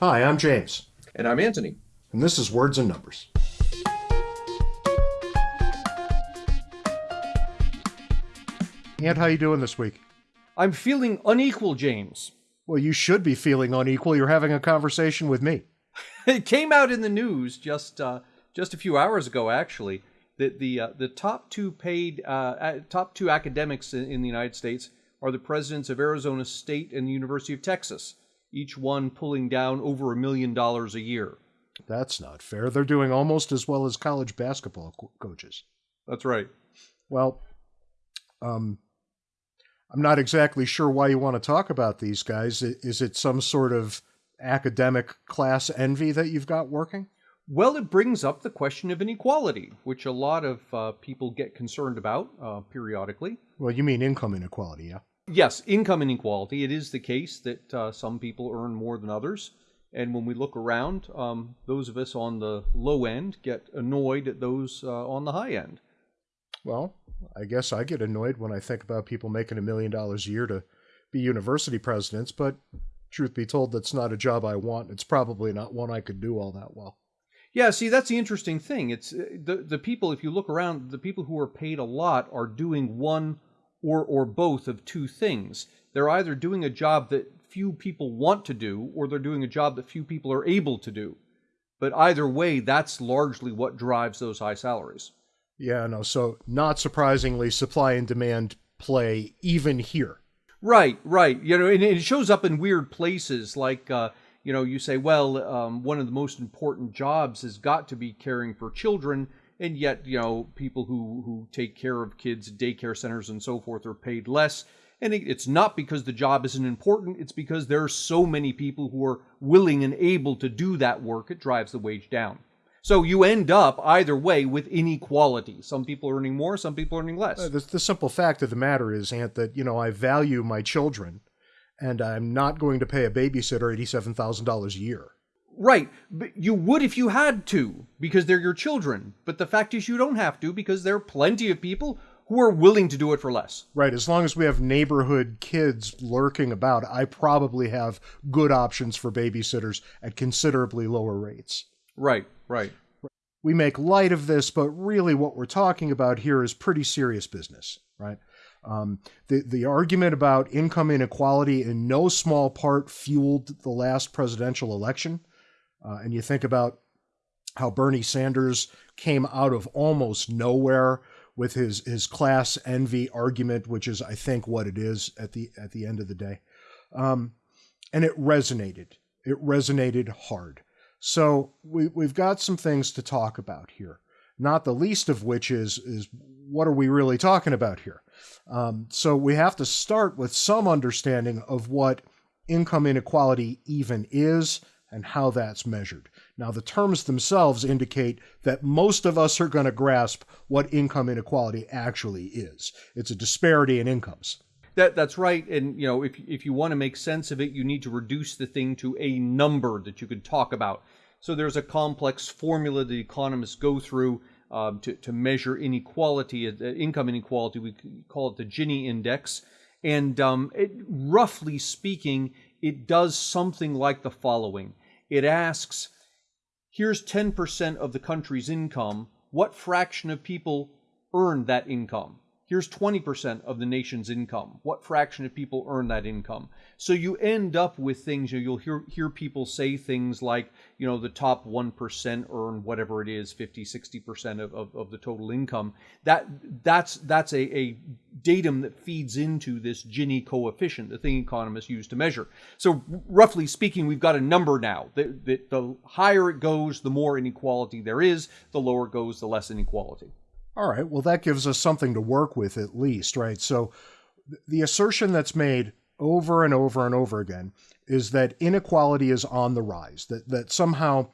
Hi, I'm James, And I'm Anthony. and this is Words and Numbers. Ant, how you doing this week? I'm feeling unequal, James. Well, you should be feeling unequal. You're having a conversation with me. It came out in the news just uh, just a few hours ago, actually, that the uh, the top two paid uh, top two academics in, in the United States are the presidents of Arizona State and the University of Texas, each one pulling down over a million dollars a year. That's not fair. They're doing almost as well as college basketball co- coaches. That's right. Well, um, I'm not exactly sure why you want to talk about these guys. Is it some sort of academic class envy that you've got working? Well, it brings up the question of inequality, which a lot of uh, people get concerned about uh, periodically. Well, you mean income inequality, yeah? Yes, income inequality. It is the case that uh, some people earn more than others. And when we look around, um, those of us on the low end get annoyed at those uh, on the high end. Well, I guess I get annoyed when I think about people making a million dollars a year to be university presidents, but truth be told, that's not a job I want. It's probably not one I could do all that well. Yeah, see, that's the interesting thing. It's uh, the the people. If you look around, the people who are paid a lot are doing one or or both of two things. They're either doing a job that few people want to do, or they're doing a job that few people are able to do. But either way, that's largely what drives those high salaries. Yeah, no, so not surprisingly, supply and demand play even here. Right, right. You know, and it shows up in weird places. Like, uh, you know, you say, well, um, one of the most important jobs has got to be caring for children, and yet, you know, people who who take care of kids, daycare centers, and so forth, are paid less. And it, it's not because the job isn't important; it's because there are so many people who are willing and able to do that work. It drives the wage down. So you end up either way with inequality. Some people are earning more, some people are earning less. Uh, The, the simple fact of the matter is, Ant, that, you know, I value my children and I'm not going to pay a babysitter $87,000 a year. Right, but you would if you had to, because they're your children. But the fact is, you don't have to, because there are plenty of people who are willing to do it for less. Right, as long as we have neighborhood kids lurking about, I probably have good options for babysitters at considerably lower rates. Right, right. We make light of this, but really what we're talking about here is pretty serious business, right? Um, the, the argument about income inequality in no small part fueled the last presidential election. Uh, and you think about how Bernie Sanders came out of almost nowhere with his his class envy argument, which is I think what it is at the at the end of the day, um, and it resonated. It resonated hard. So we we've got some things to talk about here. Not the least of which is is what are we really talking about here? Um, so we have to start with some understanding of what income inequality even is and how that's measured. Now, the terms themselves indicate that most of us are going to grasp what income inequality actually is. It's a disparity in incomes. That that's right. And you know, if if you want to make sense of it, you need to reduce the thing to a number that you can talk about. So there's a complex formula that economists go through um, to to measure inequality, uh, income inequality. We call it the Gini index. And um, it, roughly speaking, it does something like the following: It asks, here's 10% of the country's income. What fraction of people earn that income? Here's 20% of the nation's income. What fraction of people earn that income? So you end up with things, you know, you'll hear, hear people say things like, you know, the top 1% earn whatever it is, 50, 60% of, of, of the total income. That, that's, that's a, a datum that feeds into this Gini coefficient, the thing economists use to measure. So roughly speaking, we've got a number now that, that the higher it goes, the more inequality there is, the lower it goes, the less inequality. All right, well, that gives us something to work with at least, right? So the assertion that's made over and over and over again is that inequality is on the rise, that, that somehow,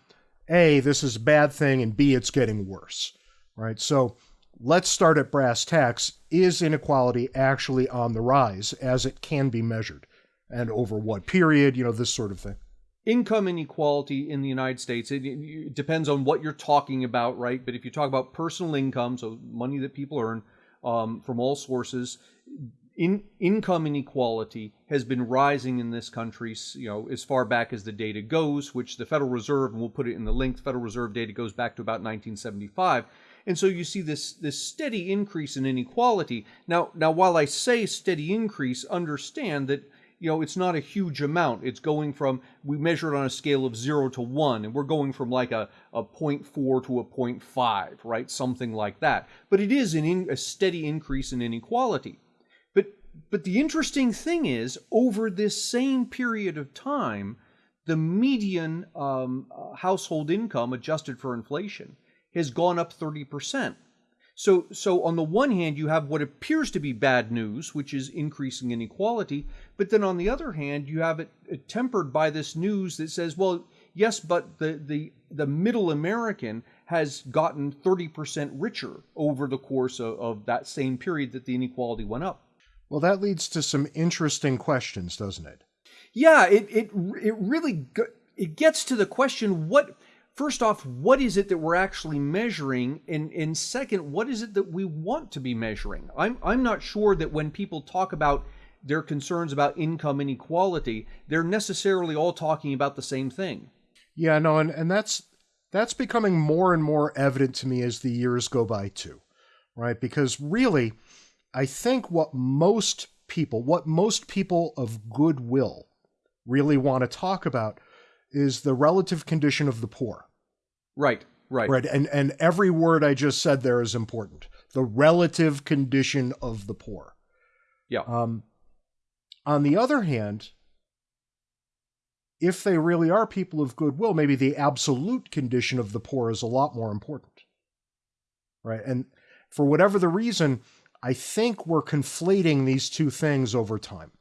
A, this is a bad thing, and B, it's getting worse, right? So let's start at brass tacks. Is inequality actually on the rise as it can be measured? And over what period, you know, this sort of thing. Income inequality in the United States, it, it depends on what you're talking about, right? But if you talk about personal income, so money that people earn um, from all sources, in income inequality has been rising in this country, you know, as far back as the data goes, which the Federal Reserve, and we'll put it in the link, Federal Reserve data goes back to about 1975. And so you see this this steady increase in inequality. Now, now while I say steady increase, understand that you know it's not a huge amount. It's going from we measure it on a scale of zero to one, and we're going from like a a 0.4 to a 0.5, right? Something like that. But it is an in, a steady increase in inequality. But but the interesting thing is, over this same period of time, the median um, uh, household income adjusted for inflation has gone up 30%. So, so on the one hand, you have what appears to be bad news, which is increasing inequality, but then on the other hand, you have it, it tempered by this news that says, well, yes, but the the the middle American has gotten 30% richer over the course of, of that same period that the inequality went up. Well, that leads to some interesting questions, doesn't it? Yeah, it it it really it gets to the question what first off, what is it that we're actually measuring? And, and second, what is it that we want to be measuring? I'm, I'm not sure that when people talk about their concerns about income inequality, they're necessarily all talking about the same thing. Yeah, no, and, and that's that's becoming more and more evident to me as the years go by too. Right? Because really, I think what most people, what most people of goodwill really want to talk about is the relative condition of the poor. Right, right. Right. And and every word I just said there is important. The relative condition of the poor. Yeah. Um on the other hand, if they really are people of goodwill, maybe the absolute condition of the poor is a lot more important. Right? And for whatever the reason, I think we're conflating these two things over time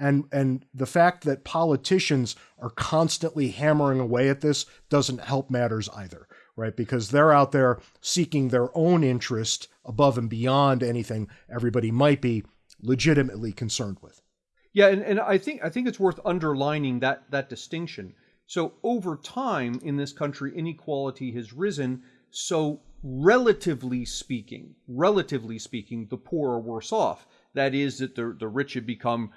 and and the fact that politicians are constantly hammering away at this doesn't help matters either right? Because they're out there seeking their own interest above and beyond anything everybody might be legitimately concerned with. Yeah and, and i think i think it's worth underlining that that distinction. So over time in this country inequality has risen. So relatively speaking relatively speaking the poor are worse off. That is that the, the rich have become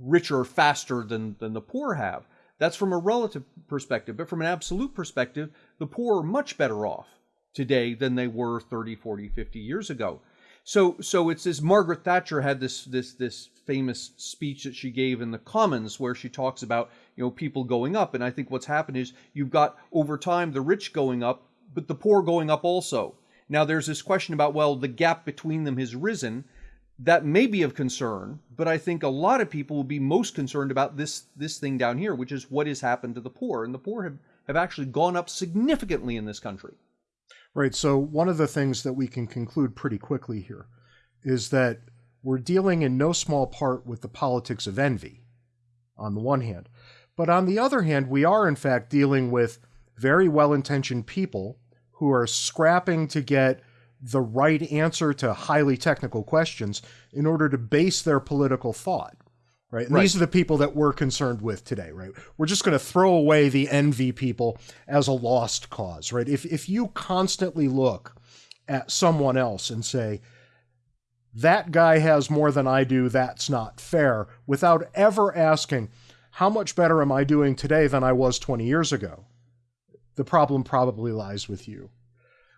richer faster than, than the poor have. That's from a relative perspective. But from an absolute perspective, the poor are much better off today than they were 30, 40, 50 years ago. So, so it's this Margaret Thatcher had this this this famous speech that she gave in the Commons where she talks about you know people going up, and I think what's happened is you've got over time the rich going up, but the poor going up also. Now there's this question about well the gap between them has risen, that may be of concern, but I think a lot of people will be most concerned about this this thing down here, which is what has happened to the poor. And the poor have, have actually gone up significantly in this country. Right. So one of the things that we can conclude pretty quickly here is that we're dealing in no small part with the politics of envy, on the one hand. But on the other hand, we are in fact dealing with very well intentioned people who are scrapping to get the right answer to highly technical questions in order to base their political thought. Right? right. These are the people that we're concerned with today, right? We're just going to throw away the envy people as a lost cause, right? If if you constantly look at someone else and say that guy has more than I do, that's not fair, without ever asking how much better am I doing today than I was 20 years ago? The problem probably lies with you.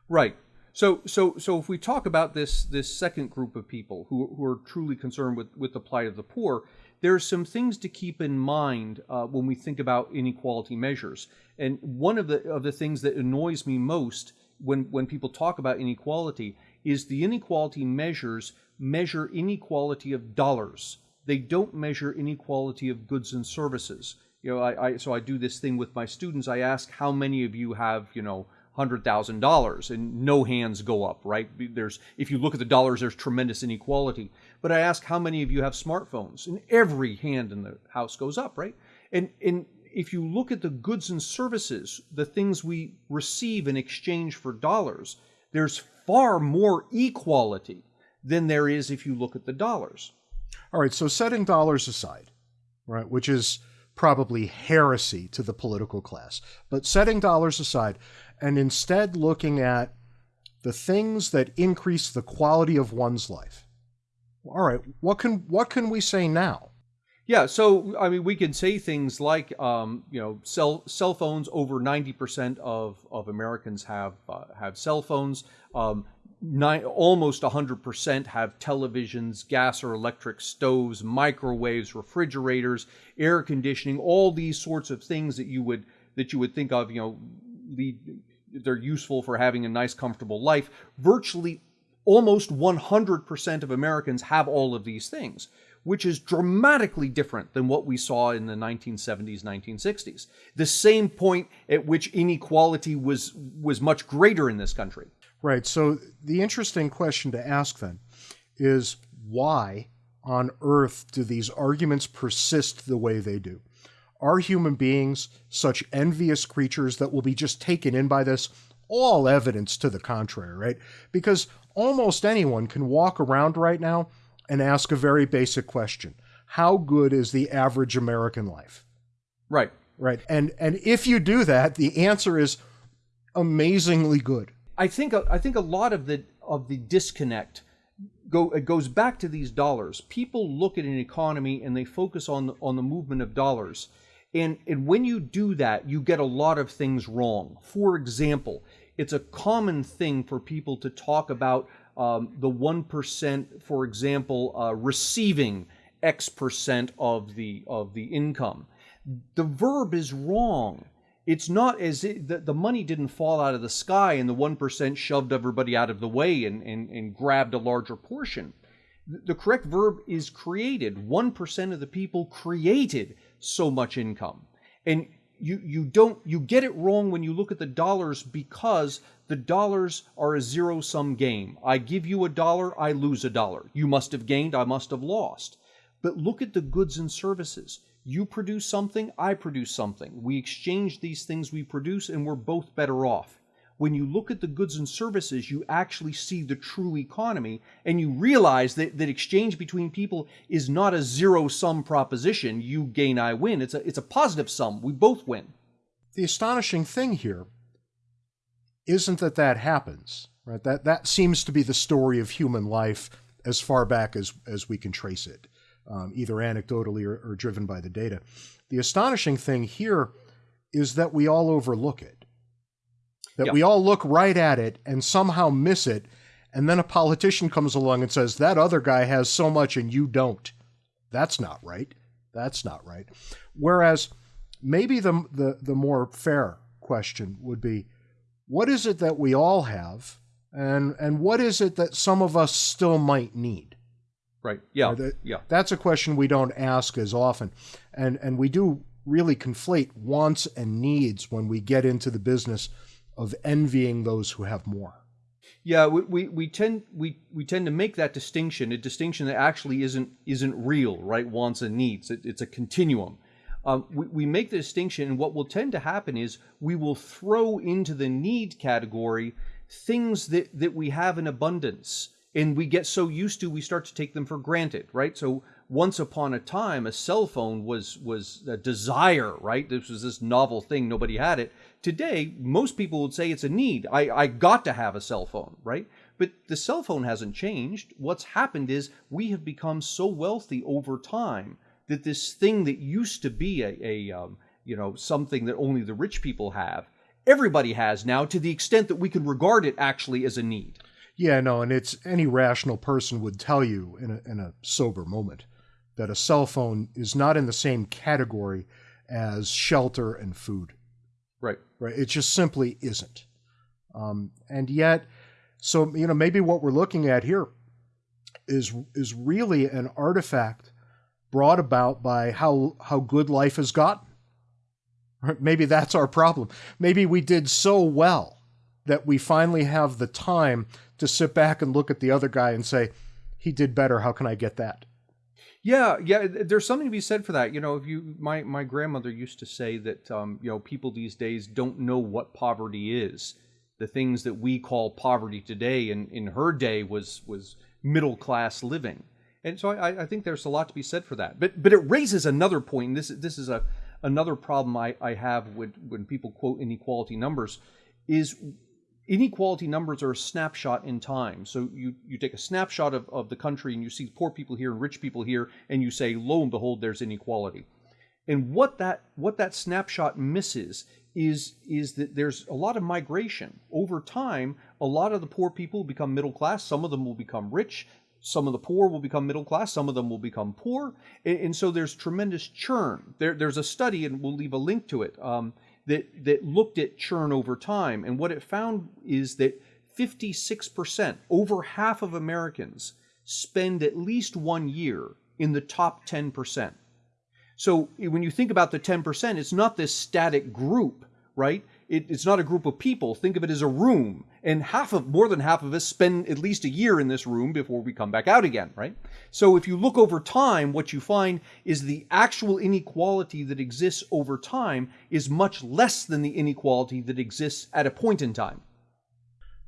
Right. So, so, so if we talk about this this second group of people who, who are truly concerned with, with the plight of the poor, there are some things to keep in mind uh, when we think about inequality measures. And one of the of the things that annoys me most when when people talk about inequality is the inequality measures measure inequality of dollars. They don't measure inequality of goods and services. You know, I, I so I do this thing with my students. I ask how many of you have you know $100,000 and no hands go up, right? There's if you look at the dollars there's tremendous inequality. But I ask how many of you have smartphones and every hand in the house goes up, right? And and if you look at the goods and services, the things we receive in exchange for dollars, there's far more equality than there is if you look at the dollars. All right, so setting dollars aside, right, which is probably heresy to the political class. But setting dollars aside, and instead looking at the things that increase the quality of one's life. All right, what can what can we say now? Yeah, so I mean, we can say things like, um, you know, cell cell phones. Over ninety percent of of Americans have uh, have cell phones. Um, nine, almost hundred percent have televisions, gas or electric stoves, microwaves, refrigerators, air conditioning. All these sorts of things that you would that you would think of, you know, lead, they're useful for having a nice, comfortable life. Virtually almost 100% of Americans have all of these things, which is dramatically different than what we saw in the 1970s, 1960s. The same point at which inequality was was much greater in this country. Right. So the interesting question to ask then is why on earth do these arguments persist the way they do? Are human beings such envious creatures that will be just taken in by this? All evidence to the contrary, right? Because almost anyone can walk around right now and ask a very basic question How good is the average American life? Right. Right. And and if you do that, the answer is amazingly good. I think I think a lot of the of the disconnect go it goes back to these dollars. People look at an economy and they focus on on the movement of dollars. And and when you do that, you get a lot of things wrong. For example, it's a common thing for people to talk about um, the 1%, for example, uh, receiving X percent of the, of the income. The verb is wrong. It's not as if the, the money didn't fall out of the sky and the 1% shoved everybody out of the way and, and, and grabbed a larger portion. The correct verb is created. 1% of the people created so much income. And you you don't you get it wrong when you look at the dollars because the dollars are a zero sum game. I give you a dollar, I lose a dollar. You must have gained, I must have lost. But look at the goods and services. You produce something, I produce something. We exchange these things we produce and we're both better off when you look at the goods and services, you actually see the true economy and you realize that, that exchange between people is not a zero sum proposition. You gain, I win. It's a, it's a positive sum. We both win. The astonishing thing here isn't that that happens, right? That, that seems to be the story of human life as far back as, as we can trace it, um, either anecdotally or, or driven by the data. The astonishing thing here is that we all overlook it that we all look right at it and somehow miss it. And then a politician comes along and says, that other guy has so much and you don't. That's not right. That's not right. Whereas maybe the, the, the more fair question would be, what is it that we all have and, and what is it that some of us still might need? Right. Yeah. That, yeah. That's a question we don't ask as often. And, and we do really conflate wants and needs when we get into the business of envying those who have more. Yeah, we, we, we tend we, we tend to make that distinction, a distinction that actually isn't isn't real, right? Wants and needs. It, it's a continuum. Um, we, we make the distinction, and what will tend to happen is we will throw into the need category things that, that we have in abundance, and we get so used to we start to take them for granted, right? So once upon a time, a cell phone was was a desire, right? This was this novel thing, nobody had it. Today, most people would say it's a need. I, I got to have a cell phone, right? But the cell phone hasn't changed. What's happened is we have become so wealthy over time that this thing that used to be a, a um, you know something that only the rich people have, everybody has now to the extent that we can regard it actually as a need. Yeah, no, and it's any rational person would tell you in a, in a sober moment that a cell phone is not in the same category as shelter and food. Right. Right. It just simply isn't. Um, and yet, so you know, maybe what we're looking at here is is really an artifact brought about by how how good life has gotten. Maybe that's our problem. Maybe we did so well that we finally have the time to sit back and look at the other guy and say, he did better. How can I get that? Yeah, yeah. There's something to be said for that. You know, if you, my my grandmother used to say that, um, you know, people these days don't know what poverty is. The things that we call poverty today, and in her day was was middle class living. And so I, I think there's a lot to be said for that. But but it raises another point. This this is a another problem I, I have with when people quote inequality numbers is inequality numbers are a snapshot in time. So you, you take a snapshot of, of the country and you see poor people here and rich people here, and you say, lo and behold, there's inequality. And what that what that snapshot misses is is that there's a lot of migration over time. A lot of the poor people become middle class. Some of them will become rich. Some of the poor will become middle class. Some of them will become poor. And, and so there's tremendous churn. There, there's a study, and we'll leave a link to it, um, that that looked at churn over time. And what it found is that 56%, over half of Americans, spend at least one year in the top 10%. So when you think about the 10%, it's not this static group, right? It, it's not a group of people. Think of it as a room. And half of, more than half of us spend at least a year in this room before we come back out again, right? So if you look over time, what you find is the actual inequality that exists over time is much less than the inequality that exists at a point in time.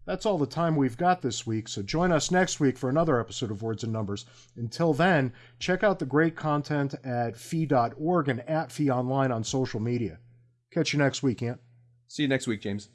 That's all the time we've got this week, so join us next week for another episode of Words and Numbers. Until then, check out the great content at fee.org and at fee online on social media. Catch you next week, Ant. See you next week, James.